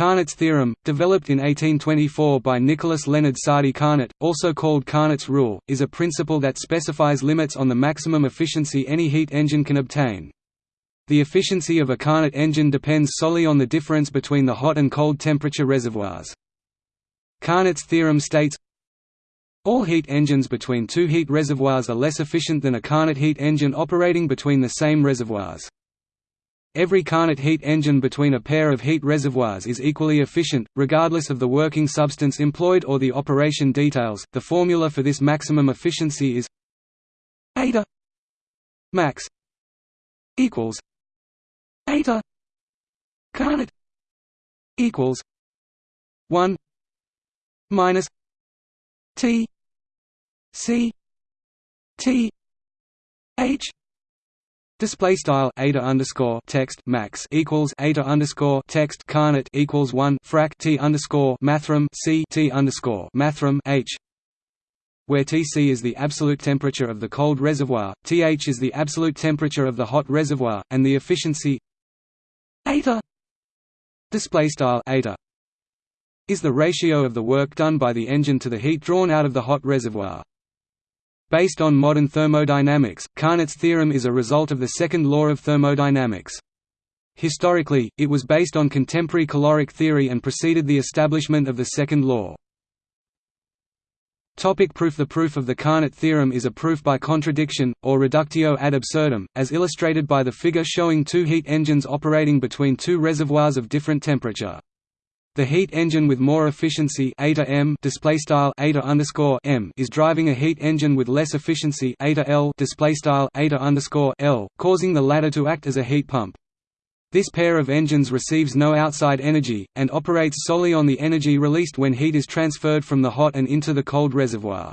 Carnot's theorem, developed in 1824 by Nicolas Leonard Sadi Carnot, also called Carnot's rule, is a principle that specifies limits on the maximum efficiency any heat engine can obtain. The efficiency of a Carnot engine depends solely on the difference between the hot and cold temperature reservoirs. Carnot's theorem states all heat engines between two heat reservoirs are less efficient than a Carnot heat engine operating between the same reservoirs. Every Carnot heat engine between a pair of heat reservoirs is equally efficient, regardless of the working substance employed or the operation details. The formula for this maximum efficiency is eta max equals eta Carnot equals 1 minus T C T H Display style eta underscore text max equals eta underscore text Carnot equals one frac t underscore mathrm c t underscore mathrm h, where Tc is the absolute temperature of the cold reservoir, Th is the absolute temperature of the hot reservoir, and the efficiency style eta is the ratio of the work done by the engine to the heat drawn out of the hot reservoir. Based on modern thermodynamics, Carnot's theorem is a result of the second law of thermodynamics. Historically, it was based on contemporary caloric theory and preceded the establishment of the second law. Topic proof The proof of the Carnot theorem is a proof by contradiction, or reductio ad absurdum, as illustrated by the figure showing two heat engines operating between two reservoirs of different temperature. The heat engine with more efficiency m display style m is driving a heat engine with less efficiency l display style l, causing the latter to act as a heat pump. This pair of engines receives no outside energy, and operates solely on the energy released when heat is transferred from the hot and into the cold reservoir.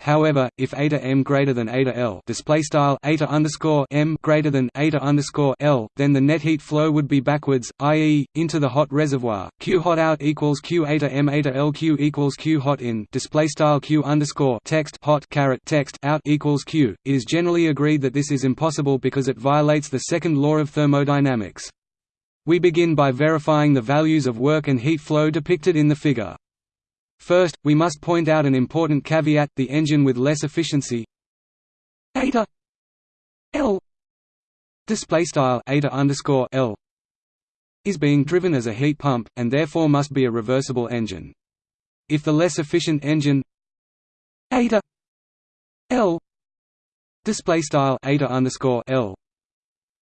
However, if eta m greater than eta l display style eta underscore m greater than eta underscore l, then the net heat flow would be backwards, i.e., into the hot reservoir. Q hot out equals Q eta m eta l Q equals Q hot in display style Q underscore text hot caret text out equals Q. It is generally agreed that this is impossible because it violates the second law of thermodynamics. We begin by verifying the values of work and heat flow depicted in the figure. First, we must point out an important caveat, the engine with less efficiency eta L display style underscore L is being driven as a heat pump, and therefore must be a reversible engine. If the less efficient engine eta L display style underscore L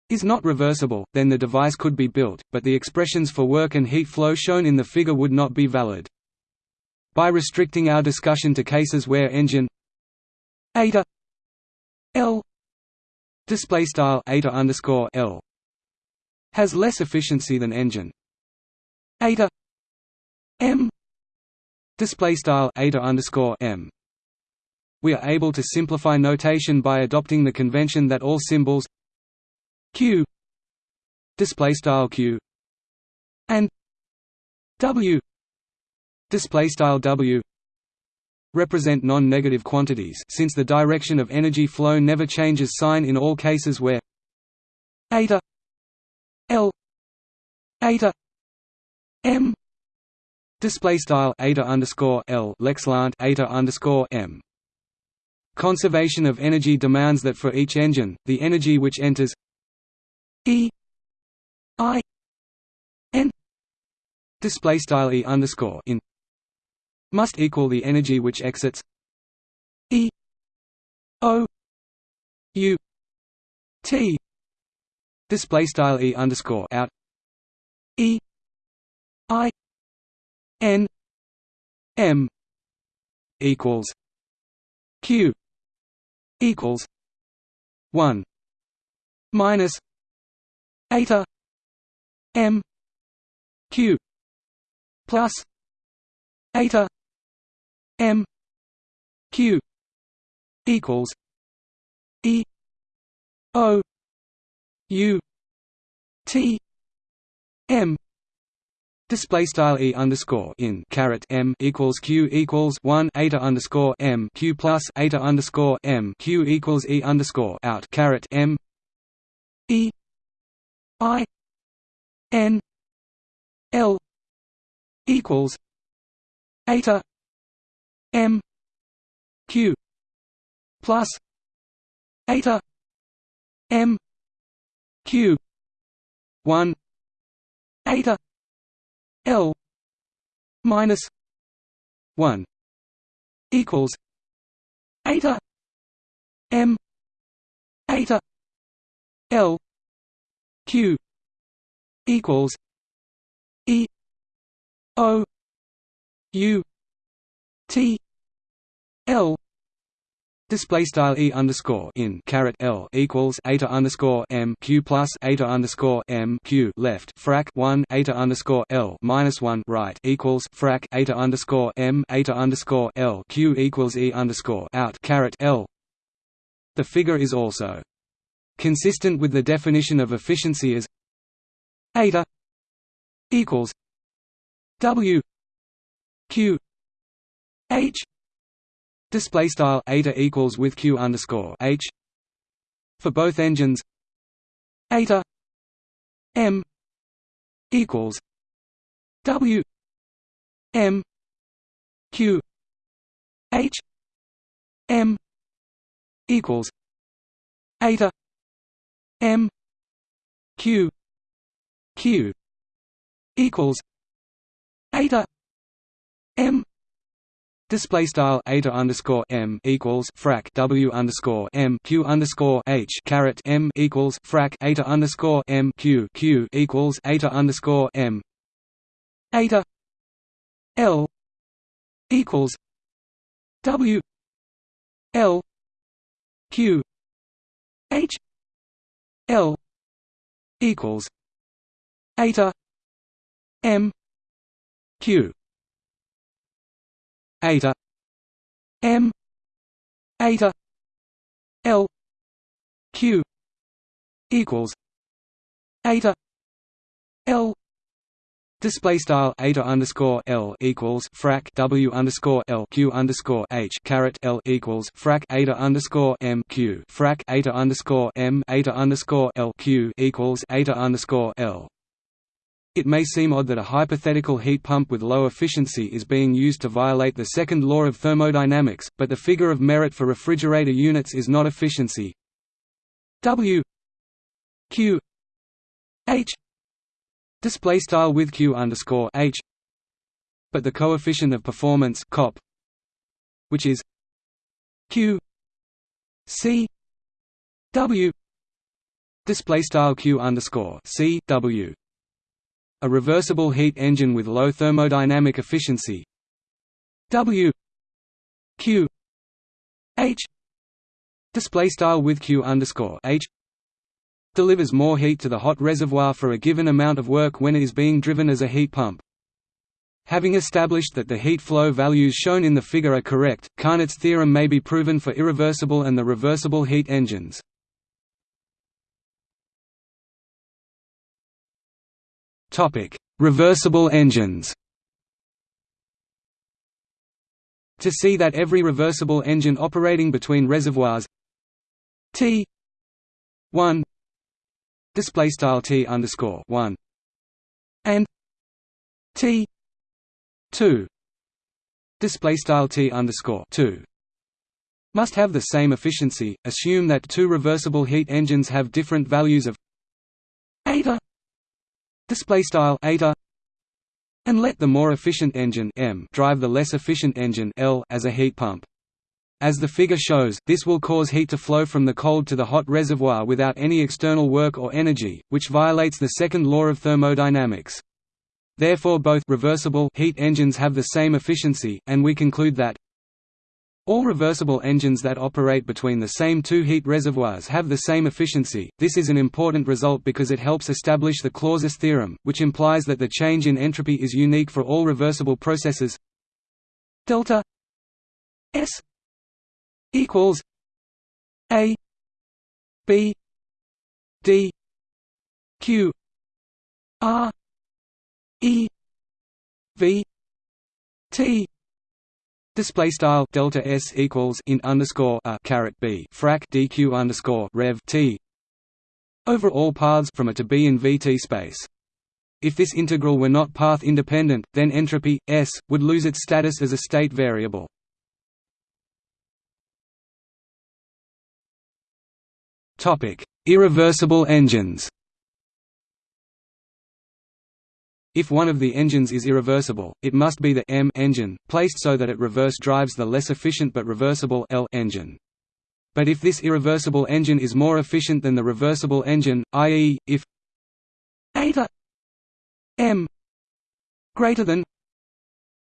is not reversible, then the device could be built, but the expressions for work and heat flow shown in the figure would not be valid. By restricting our discussion to cases where engine eta L display style eta underscore L has less efficiency than engine eta M display style eta underscore M. We are able to simplify notation by adopting the convention that all symbols q display style q and w display style w represent non-negative quantities since the direction of energy flow never changes sign in all cases where eta l eta m display style eta underscore l leqslant eta underscore m. Conservation of energy demands that for each engine the energy which enters e i n display style e underscore in must equal the energy which exits E O U T. Display style E underscore out. E I N M equals Q equals one minus eta M Q plus eta M Q equals E O U T M. Display style e underscore in caret m equals q equals one eta underscore m q plus eta underscore m q equals e underscore out caret m. E i n l equals eta m q plus eta m q 1 eta l minus 1 equals eta m eta l q equals e o u t l Display style e underscore in caret l equals eta underscore m q plus eta underscore m q left frac one eta underscore l minus one right equals frac eta underscore m eta underscore l q equals e underscore out caret l. The figure is also consistent with the definition of efficiency as eta equals w q h Display style eta equals with q underscore h for both engines. Eta m equals w m q h m equals eta m q q equals eta m Display style eta underscore m equals frac w underscore m q underscore h caret m equals frac eta underscore m q q equals eta underscore m. Eta l equals w l q h l equals eta m q eta. M. Eta. L. Q. Equals. Eta. L. Display style eta underscore l equals frac w underscore l q underscore h caret l equals frac eta underscore m q frac eta underscore m eta underscore l q equals eta underscore l it may seem odd that a hypothetical heat pump with low efficiency is being used to violate the second law of thermodynamics, but the figure of merit for refrigerator units is not efficiency. W Q H display style with Q underscore H, but the coefficient of performance COP, which is Q C W display style Q underscore C W a reversible heat engine with low thermodynamic efficiency W Q H display style with Q underscore H delivers more heat to the hot reservoir for a given amount of work when it is being driven as a heat pump. Having established that the heat flow values shown in the figure are correct, Carnot's theorem may be proven for irreversible and the reversible heat engines. Topic: Reversible engines. To see that every reversible engine operating between reservoirs T 1 display style T underscore 1 and T 2 display style T underscore 2 must have the same efficiency. Assume that two reversible heat engines have different values of eta display style eta and let the more efficient engine m drive the less efficient engine L as a heat pump. As the figure shows, this will cause heat to flow from the cold to the hot reservoir without any external work or energy, which violates the second law of thermodynamics. Therefore both reversible heat engines have the same efficiency, and we conclude that all reversible engines that operate between the same two heat reservoirs have the same efficiency. This is an important result because it helps establish the Clausius theorem, which implies that the change in entropy is unique for all reversible processes. Delta S equals A B D Q R E V T Display style delta s equals in underscore a caret b frac dq underscore rev t over all paths from a to b in vt space. If this integral were not path independent, then entropy S would lose its status as a state variable. Topic: Irreversible engines. If one of the engines is irreversible, it must be the M engine, placed so that it reverse drives the less efficient but reversible L engine. But if this irreversible engine is more efficient than the reversible engine, i.e., if eta M greater than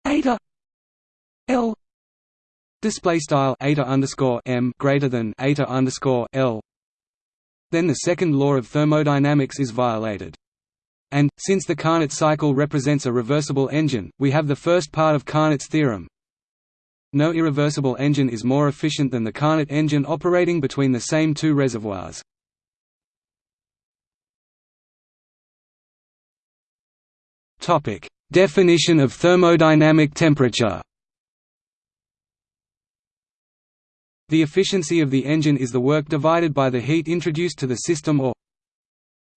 eta L display style eta underscore M greater than eta underscore L, then the second law of thermodynamics is violated. And, since the Carnot cycle represents a reversible engine, we have the first part of Carnot's theorem. No irreversible engine is more efficient than the Carnot engine operating between the same two reservoirs. Definition of thermodynamic temperature The efficiency of the engine is the work divided by the heat introduced to the system or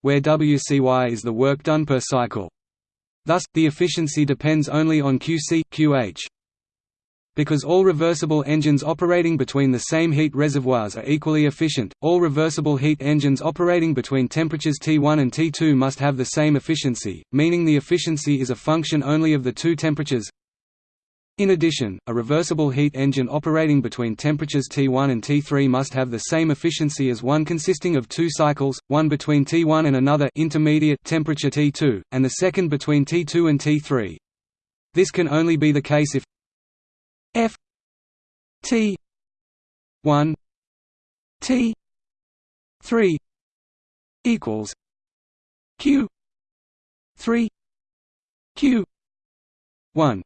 where WCY is the work done per cycle. Thus, the efficiency depends only on QC, QH. Because all reversible engines operating between the same heat reservoirs are equally efficient, all reversible heat engines operating between temperatures T1 and T2 must have the same efficiency, meaning the efficiency is a function only of the two temperatures in addition, a reversible heat engine operating between temperatures T1 and T3 must have the same efficiency as one consisting of two cycles, one between T1 and another intermediate temperature T2, and the second between T2 and T3. This can only be the case if F T 1 T 3 equals Q 3 Q 1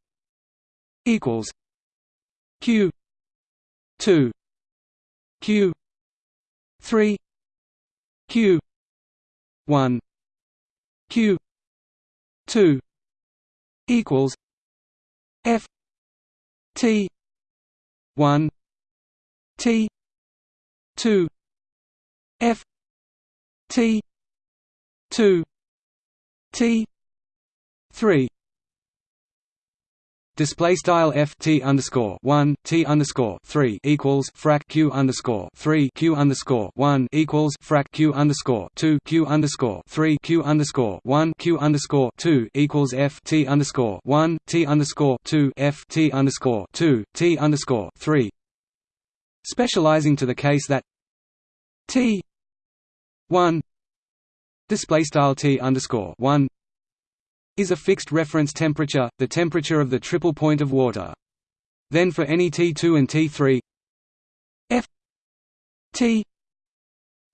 equals q 2 q 3 q 1 q 2 equals f t 1 t 2 f t 2 t 3 Display style f t underscore one t underscore three equals frac q underscore three q underscore one equals frac q underscore two q underscore three q underscore one q underscore two equals f t underscore one t underscore two f t underscore two t underscore three. Specializing to the case that t one display style t underscore one is a fixed reference temperature, the temperature of the triple point of water. Then for any T2 and T3 F T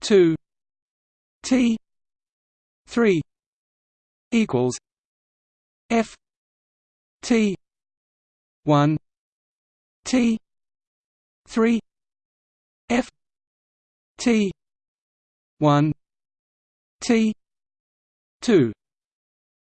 2 T 3 equals F T 1 T 3 F T 1 T 2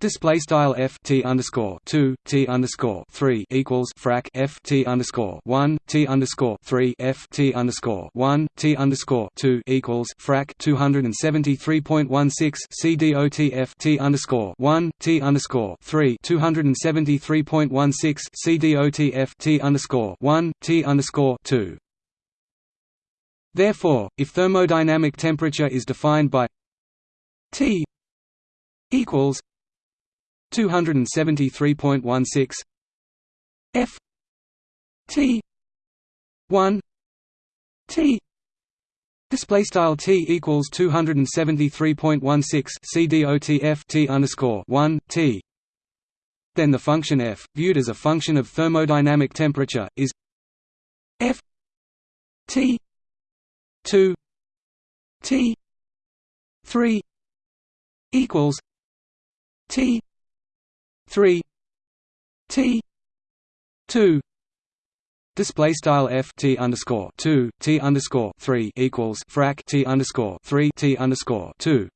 Display style f t underscore two t underscore three equals frac f t underscore one t underscore three f t underscore one t underscore two equals frac two hundred and seventy three point one six c dot f t underscore one t underscore three two hundred and seventy three point one six c dot f t underscore one t underscore two. Therefore, if thermodynamic temperature is defined by T equals 273.16 F. T. 1 T. Display style T equals 273.16 CDOTF T underscore 1 T. Then the function f, viewed as a function of thermodynamic temperature, is f. T. 2 t. 3 equals t 3 T 2 Display style f t underscore two t underscore three equals frac t underscore three t underscore two,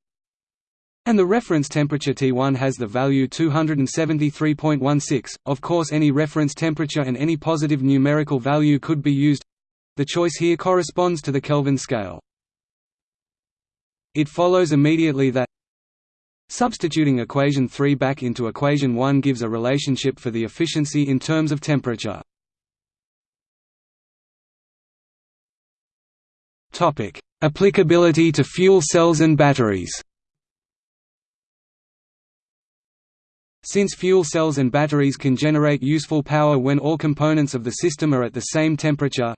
and the reference temperature T1 has the value 273.16. Of course, any reference temperature and any positive numerical value could be used. The choice here corresponds to the Kelvin scale. It follows immediately that Substituting equation 3 back into equation 1 gives a relationship for the efficiency in terms of temperature. Topic: Applicability to fuel cells and batteries. Since fuel cells and batteries can generate useful power when all components of the system are at the same temperature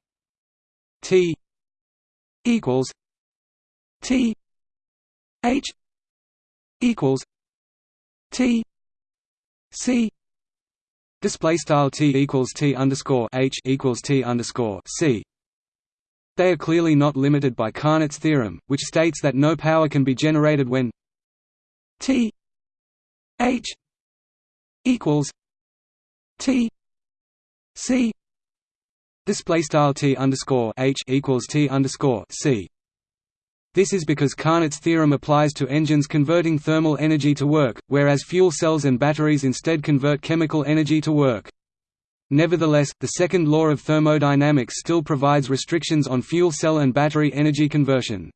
T equals T H equals T C display style T equals T underscore H equals T underscore C they are clearly not limited by Carnot's theorem, which states that no power can be generated when T H equals T C display style T underscore H equals T underscore C. This is because Carnot's theorem applies to engines converting thermal energy to work, whereas fuel cells and batteries instead convert chemical energy to work. Nevertheless, the second law of thermodynamics still provides restrictions on fuel cell and battery energy conversion.